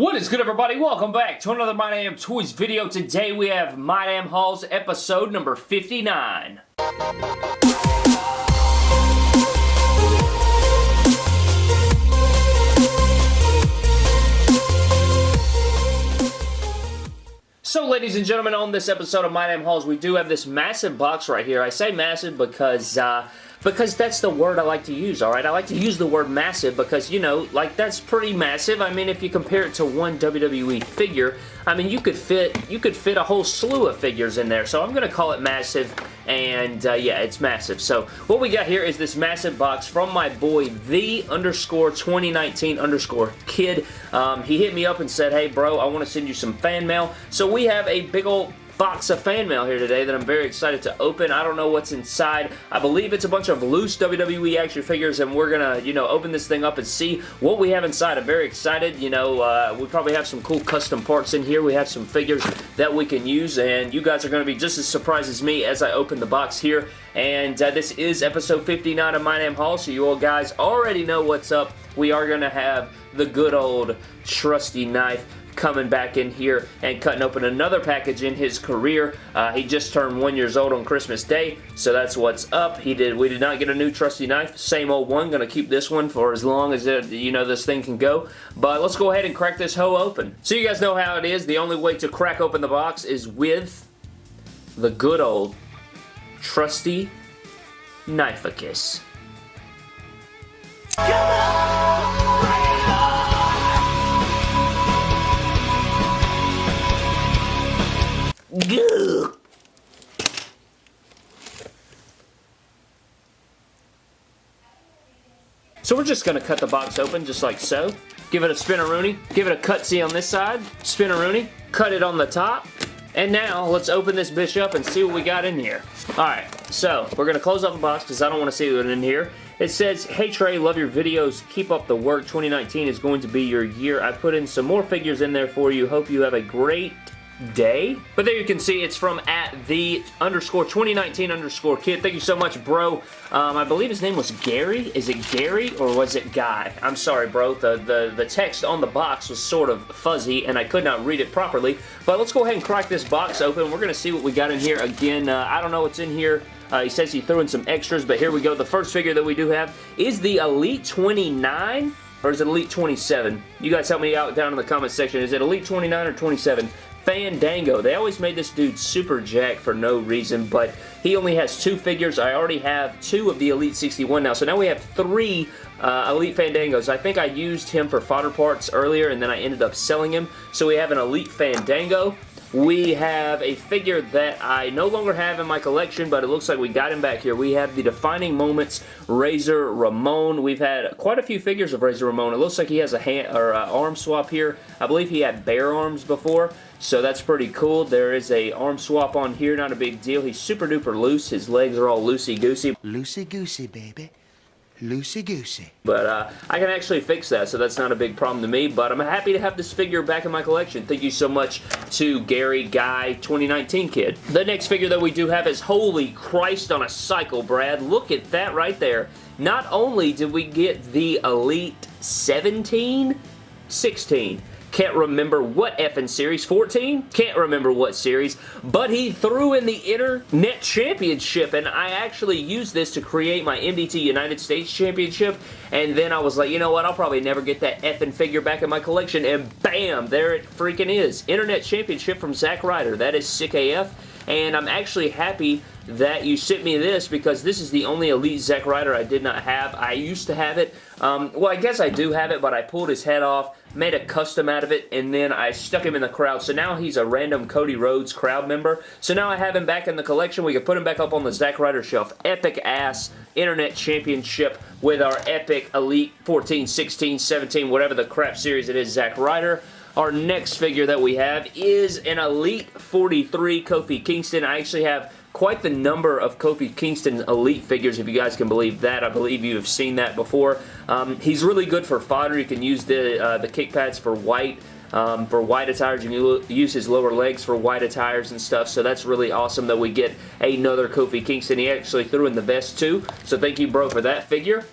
What is good everybody? Welcome back to another My Damn Toys video. Today we have My Damn Hauls episode number 59. So ladies and gentlemen, on this episode of My Damn Hauls, we do have this massive box right here. I say massive because uh, because that's the word I like to use, alright? I like to use the word massive because, you know, like, that's pretty massive. I mean, if you compare it to one WWE figure, I mean, you could fit you could fit a whole slew of figures in there, so I'm going to call it massive, and uh, yeah, it's massive. So, what we got here is this massive box from my boy, the underscore 2019 underscore kid. Um, he hit me up and said, hey, bro, I want to send you some fan mail. So, we have a big old box of fan mail here today that I'm very excited to open. I don't know what's inside. I believe it's a bunch of loose WWE action figures and we're going to, you know, open this thing up and see what we have inside. I'm very excited. You know, uh, we probably have some cool custom parts in here. We have some figures that we can use and you guys are going to be just as surprised as me as I open the box here. And uh, this is episode 59 of My Damn Haul, so you all guys already know what's up. We are going to have the good old trusty knife coming back in here and cutting open another package in his career. Uh, he just turned one years old on Christmas Day, so that's what's up. He did. We did not get a new trusty knife. Same old one. Going to keep this one for as long as it, you know this thing can go. But let's go ahead and crack this hoe open. So you guys know how it is. The only way to crack open the box is with the good old trusty Knifeicus. Come on! So we're just to cut the box open just like so. Give it a spinaroonie. Give it a cutsy on this side. Spinaroonie. Cut it on the top. And now, let's open this bitch up and see what we got in here. Alright, so, we're going to close up the box because I don't want to see what's in here. It says, Hey Trey, love your videos. Keep up the work. 2019 is going to be your year. I put in some more figures in there for you. Hope you have a great day. But there you can see it's from at the underscore 2019 underscore kid. Thank you so much, bro. Um, I believe his name was Gary. Is it Gary or was it Guy? I'm sorry, bro. The, the, the text on the box was sort of fuzzy and I could not read it properly. But let's go ahead and crack this box open. We're going to see what we got in here. Again, uh, I don't know what's in here. Uh, he says he threw in some extras, but here we go. The first figure that we do have is the Elite 29 or is it Elite 27? You guys help me out down in the comment section. Is it Elite 29 or 27? Fandango. They always made this dude super jack for no reason, but he only has two figures. I already have two of the Elite 61 now, so now we have three uh, Elite Fandangos. I think I used him for fodder parts earlier, and then I ended up selling him. So we have an Elite Fandango. We have a figure that I no longer have in my collection, but it looks like we got him back here. We have the Defining Moments Razor Ramon. We've had quite a few figures of Razor Ramon. It looks like he has a hand or a arm swap here. I believe he had bare arms before. So that's pretty cool. There is a arm swap on here, not a big deal. He's super duper loose. His legs are all loosey-goosey. Loosey-goosey, baby. Loosey-goosey. But uh, I can actually fix that, so that's not a big problem to me. But I'm happy to have this figure back in my collection. Thank you so much to Gary Guy 2019 kid. The next figure that we do have is Holy Christ on a Cycle, Brad. Look at that right there. Not only did we get the Elite 17, 16, can't remember what effing series. 14? Can't remember what series. But he threw in the Internet Championship, and I actually used this to create my MDT United States Championship, and then I was like, you know what, I'll probably never get that effing figure back in my collection, and bam, there it freaking is. Internet Championship from Zack Ryder. That is sick AF, and I'm actually happy that you sent me this because this is the only Elite Zack Ryder I did not have. I used to have it. Um, well, I guess I do have it, but I pulled his head off, made a custom out of it, and then I stuck him in the crowd. So now he's a random Cody Rhodes crowd member. So now I have him back in the collection. We can put him back up on the Zack Ryder shelf. Epic ass Internet Championship with our epic Elite 14, 16, 17, whatever the crap series it is, Zack Ryder. Our next figure that we have is an Elite 43 Kofi Kingston. I actually have quite the number of Kofi Kingston Elite figures, if you guys can believe that. I believe you have seen that before. Um, he's really good for fodder. You can use the, uh, the kick pads for white. Um, for white attires. You can use his lower legs for white attires and stuff, so that's really awesome that we get another Kofi Kingston. He actually threw in the vest too, so thank you, bro, for that figure.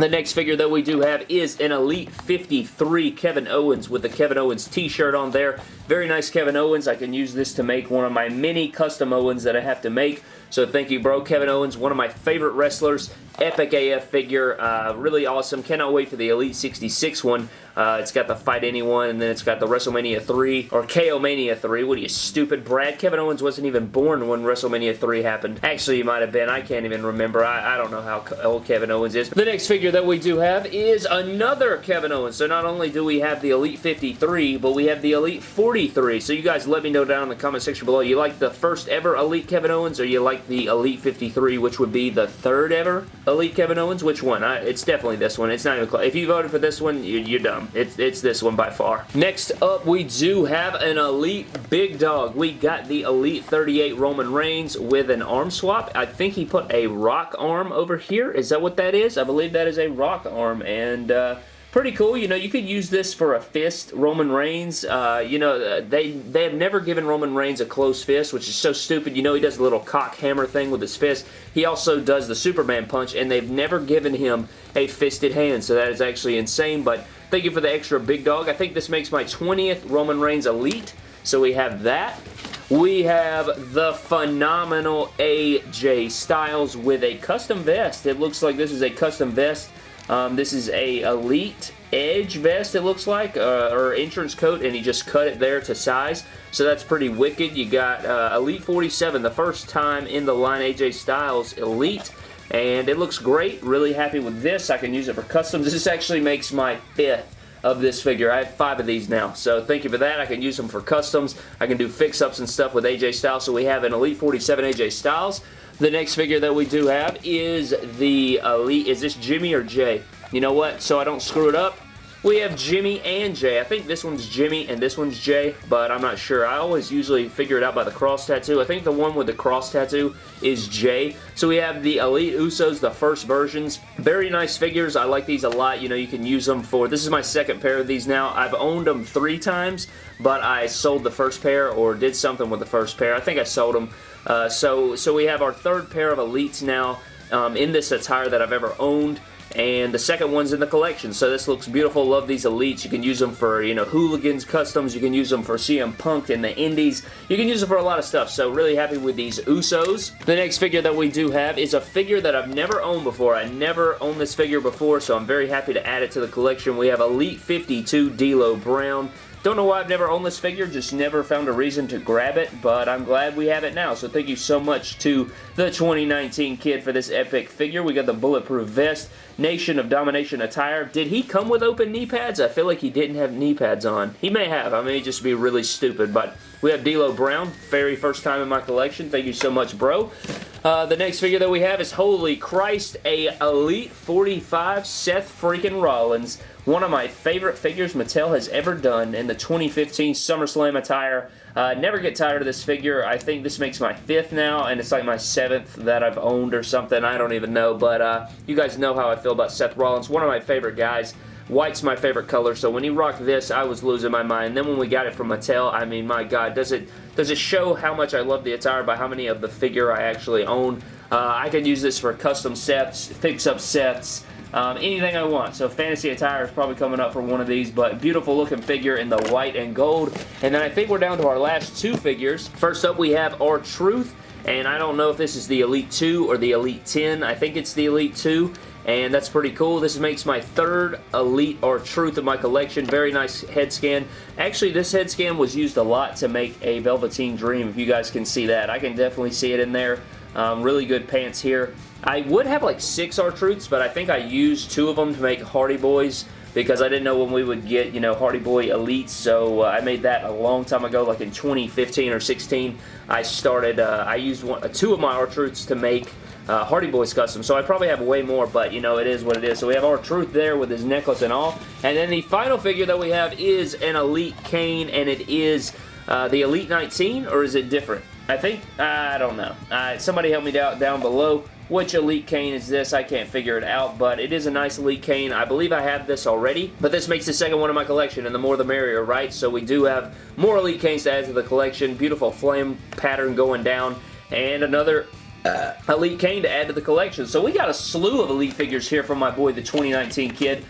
The next figure that we do have is an Elite 53 Kevin Owens with the Kevin Owens t-shirt on there. Very nice Kevin Owens. I can use this to make one of my many custom Owens that I have to make. So thank you, bro. Kevin Owens, one of my favorite wrestlers. Epic AF figure. Uh, really awesome. Cannot wait for the Elite 66 one. Uh, it's got the Fight Anyone, and then it's got the WrestleMania 3, or KO Mania 3. What are you, stupid, Brad? Kevin Owens wasn't even born when WrestleMania 3 happened. Actually, he might have been. I can't even remember. I, I don't know how old Kevin Owens is. The next figure that we do have is another Kevin Owens. So not only do we have the Elite 53, but we have the Elite 43. So you guys let me know down in the comment section below. You like the first ever Elite Kevin Owens, or you like the Elite 53, which would be the third ever Elite Kevin Owens? Which one? I, it's definitely this one. It's not even close. If you voted for this one, you, you're dumb. It's, it's this one by far. Next up, we do have an Elite Big Dog. We got the Elite 38 Roman Reigns with an arm swap. I think he put a rock arm over here. Is that what that is? I believe that is a rock arm, and... Uh, pretty cool. You know, you could use this for a fist, Roman Reigns. Uh, you know, uh, they, they have never given Roman Reigns a closed fist, which is so stupid. You know, he does a little cock hammer thing with his fist. He also does the Superman punch, and they've never given him a fisted hand, so that is actually insane, but thank you for the extra big dog. I think this makes my 20th Roman Reigns Elite, so we have that. We have the phenomenal AJ Styles with a custom vest. It looks like this is a custom vest um, this is a Elite Edge vest, it looks like, uh, or entrance coat, and he just cut it there to size. So that's pretty wicked. You got uh, Elite 47, the first time in the line AJ Styles Elite, and it looks great. Really happy with this. I can use it for customs. This actually makes my fifth of this figure. I have five of these now, so thank you for that. I can use them for customs. I can do fix-ups and stuff with AJ Styles, so we have an Elite 47 AJ Styles. The next figure that we do have is the Elite. Is this Jimmy or Jay? You know what? So I don't screw it up. We have Jimmy and Jay. I think this one's Jimmy and this one's Jay, but I'm not sure. I always usually figure it out by the cross tattoo. I think the one with the cross tattoo is Jay. So we have the Elite Usos, the first versions. Very nice figures. I like these a lot. You know, you can use them for... This is my second pair of these now. I've owned them three times, but I sold the first pair or did something with the first pair. I think I sold them uh, so, so we have our third pair of Elites now um, in this attire that I've ever owned and the second one's in the collection. So this looks beautiful. Love these Elites. You can use them for, you know, Hooligans Customs. You can use them for CM Punk in the Indies. You can use them for a lot of stuff. So really happy with these Usos. The next figure that we do have is a figure that I've never owned before. I never owned this figure before, so I'm very happy to add it to the collection. We have Elite 52 D'Lo Brown. Don't know why I've never owned this figure, just never found a reason to grab it, but I'm glad we have it now. So thank you so much to the 2019 kid for this epic figure. We got the Bulletproof Vest, Nation of Domination attire. Did he come with open knee pads? I feel like he didn't have knee pads on. He may have. I may just be really stupid, but we have D'Lo Brown, very first time in my collection. Thank you so much, bro. Uh, the next figure that we have is, holy Christ, a Elite 45 Seth freaking Rollins. One of my favorite figures Mattel has ever done in the 2015 SummerSlam attire. Uh, never get tired of this figure. I think this makes my fifth now, and it's like my seventh that I've owned or something. I don't even know, but uh, you guys know how I feel about Seth Rollins. One of my favorite guys. White's my favorite color, so when he rocked this, I was losing my mind. Then when we got it from Mattel, I mean, my God, does it does it show how much I love the attire by how many of the figure I actually own? Uh, I could use this for custom sets, fix-up sets, um, anything I want. So Fantasy Attire is probably coming up for one of these, but beautiful looking figure in the white and gold. And then I think we're down to our last two figures. First up, we have R-Truth. And I don't know if this is the Elite 2 or the Elite 10. I think it's the Elite 2 and that's pretty cool. This makes my third Elite R-Truth of my collection. Very nice head scan. Actually, this head scan was used a lot to make a Velveteen Dream, if you guys can see that. I can definitely see it in there. Um, really good pants here. I would have like six R-Truths, but I think I used two of them to make Hardy Boys because I didn't know when we would get, you know, Hardy Boy Elites, so uh, I made that a long time ago, like in 2015 or 16. I started, uh, I used one, two of my R-Truths to make uh, Hardy Boys custom. So I probably have way more, but you know, it is what it is. So we have R-Truth there with his necklace and all. And then the final figure that we have is an Elite Kane, and it is uh, the Elite 19, or is it different? I think, I don't know. Uh, somebody help me down, down below. Which Elite Kane is this? I can't figure it out, but it is a nice Elite Kane. I believe I have this already, but this makes the second one in my collection, and the more the merrier, right? So we do have more Elite Kanes to add to the collection. Beautiful flame pattern going down, and another uh, Elite Kane to add to the collection. So we got a slew of Elite figures here from my boy, the 2019 kid.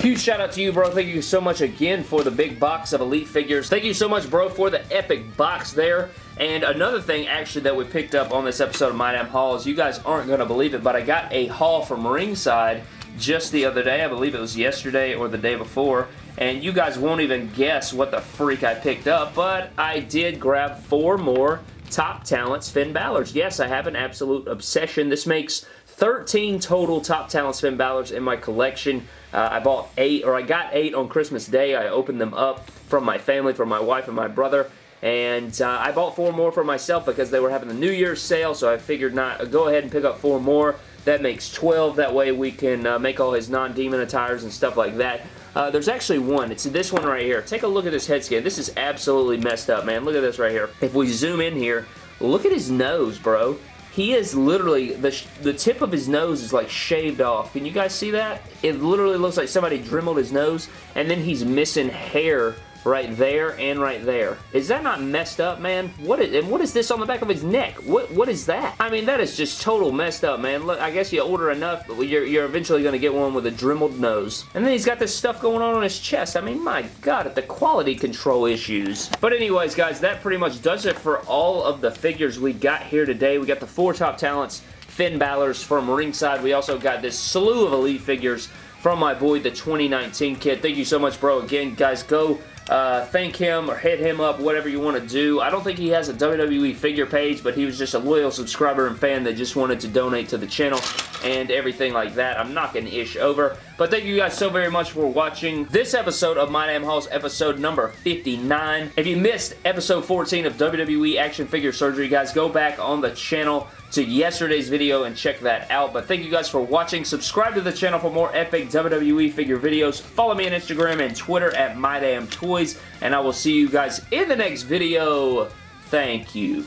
Huge shout out to you, bro. Thank you so much again for the big box of Elite figures. Thank you so much, bro, for the epic box there. And another thing, actually, that we picked up on this episode of My Damn Hauls, you guys aren't going to believe it, but I got a haul from Ringside just the other day. I believe it was yesterday or the day before. And you guys won't even guess what the freak I picked up, but I did grab four more top talents Finn Balor's. Yes, I have an absolute obsession. This makes 13 total top talents Finn Balor's in my collection. Uh, I bought eight, or I got eight on Christmas Day. I opened them up from my family, from my wife and my brother. And uh, I bought four more for myself because they were having the New Year's sale, so I figured not go ahead and pick up four more. That makes 12. That way we can uh, make all his non-demon attires and stuff like that. Uh, there's actually one. It's this one right here. Take a look at this head scan. This is absolutely messed up, man. Look at this right here. If we zoom in here, look at his nose, bro. He is literally, the, the tip of his nose is like shaved off. Can you guys see that? It literally looks like somebody dremeled his nose, and then he's missing hair right there and right there. Is that not messed up, man? What is, and what is this on the back of his neck? What What is that? I mean, that is just total messed up, man. Look, I guess you order enough, you're, you're eventually going to get one with a dremeled nose. And then he's got this stuff going on on his chest. I mean, my God, the quality control issues. But anyways, guys, that pretty much does it for all of the figures we got here today. We got the four top talents, Finn Balor's from ringside. We also got this slew of Elite figures from my boy, the 2019 kid. Thank you so much, bro. Again, guys, go uh, thank him or hit him up, whatever you want to do. I don't think he has a WWE figure page, but he was just a loyal subscriber and fan that just wanted to donate to the channel and everything like that. I'm knocking ish over. But thank you guys so very much for watching this episode of My Damn Hauls, episode number 59. If you missed episode 14 of WWE Action Figure Surgery, guys, go back on the channel to yesterday's video and check that out. But thank you guys for watching. Subscribe to the channel for more epic WWE figure videos. Follow me on Instagram and Twitter at MyDamnToys. And I will see you guys in the next video. Thank you.